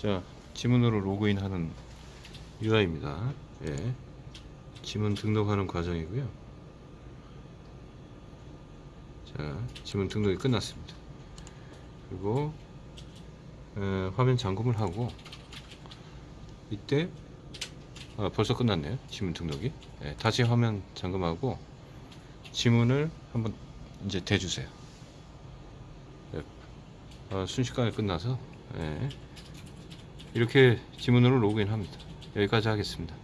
자, 지문으로 로그인하는 UI입니다. 예. 지문 등록하는 과정이고요. 자, 지문 등록이 끝났습니다. 그리고 에, 화면 잠금을 하고 이때 아, 벌써 끝났네요. 지문 등록이. 예, 다시 화면 잠금하고 지문을 한번 이제 대주세요. 예, 아, 순식간에 끝나서 예, 이렇게 지문으로 로그인합니다. 여기까지 하겠습니다.